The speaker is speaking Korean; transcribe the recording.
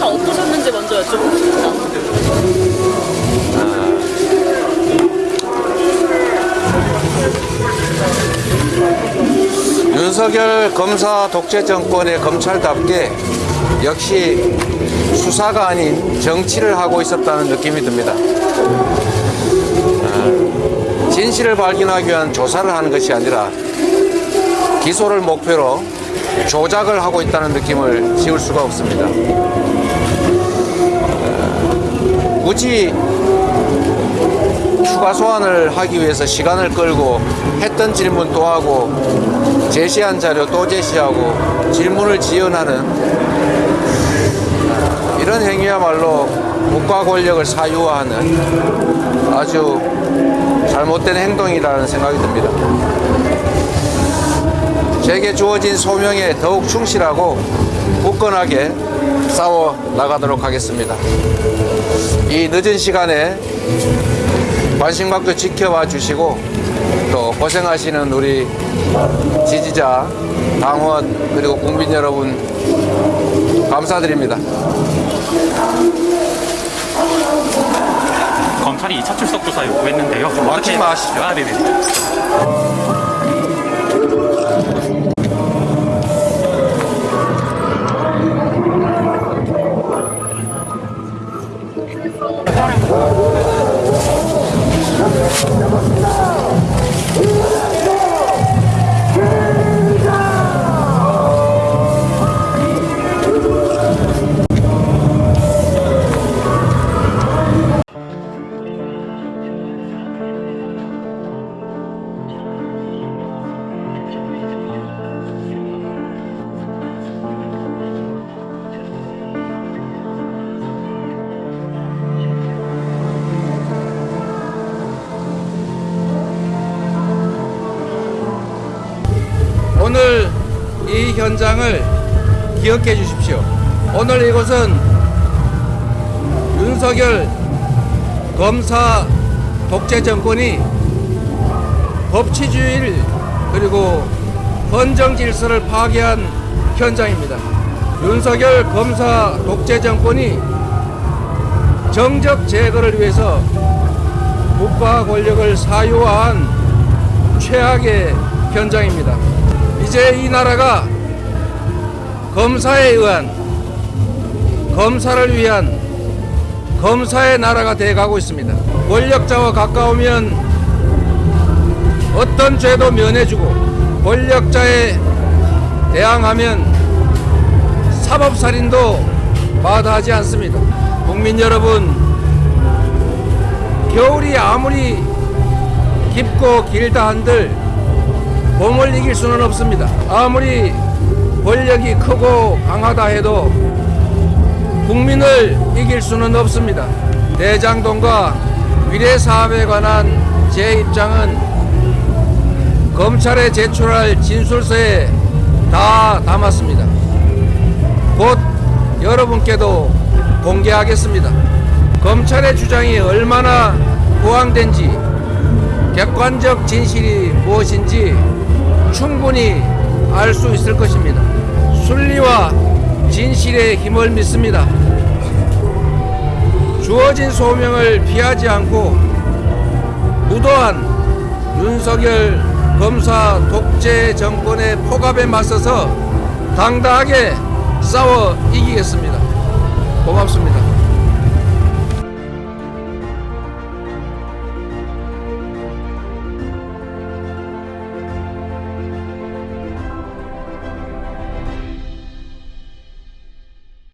행사 어떠셨는지 먼저 여쭤보고 싶다. 윤석열 검사 독재 정권의 검찰답게 역시 수사가 아닌 정치를 하고 있었다는 느낌이 듭니다. 진실을 발견하기 위한 조사를 하는 것이 아니라 기소를 목표로 조작을 하고 있다는 느낌을 지울 수가 없습니다. 아, 굳이 추가 소환을 하기 위해서 시간을 끌고 했던 질문 또 하고 제시한 자료 또 제시하고 질문을 지연하는 이런 행위야말로 국가 권력을 사유화하는 아주 잘못된 행동이라는 생각이 듭니다. 제게 주어진 소명에 더욱 충실하고 굳건하게 싸워 나가도록 하겠습니다. 이 늦은 시간에 관심 갖고 지켜봐 주시고 또 고생하시는 우리 지지자, 당원 그리고 국민 여러분 감사드립니다. 검찰이 2차 출석 조사 요구했는데요. 막지 마시죠. 아, 네네. 현장을 기억해 주십시오. 오늘 이곳은 윤석열 검사 독재 정권이 법치주의를 그리고 헌정 질서를 파괴한 현장입니다. 윤석열 검사 독재 정권이 정적 제거를 위해서 국가 권력을 사유화한 최악의 현장입니다. 이제 이 나라가 검사에 의한 검사를 위한 검사의 나라가 돼가고 있습니다. 권력자와 가까우면 어떤 죄도 면해주고 권력자에 대항하면 사법살인도 마다하지 않습니다. 국민 여러분, 겨울이 아무리 깊고 길다 한들 봄을 이길 수는 없습니다. 아무리 권력이 크고 강하다 해도 국민을 이길 수는 없습니다. 대장동과 위례 사업에 관한 제 입장은 검찰에 제출할 진술서에 다 담았습니다. 곧 여러분께도 공개하겠습니다. 검찰의 주장이 얼마나 부황된지 객관적 진실이 무엇인지 충분히 알 수 있을 것입니다. 순리와 진실의 힘을 믿습니다. 주어진 소명을 피하지 않고 무도한 윤석열 검사 독재 정권의 폭압에 맞서서 당당하게 싸워 이기겠습니다. 고맙습니다.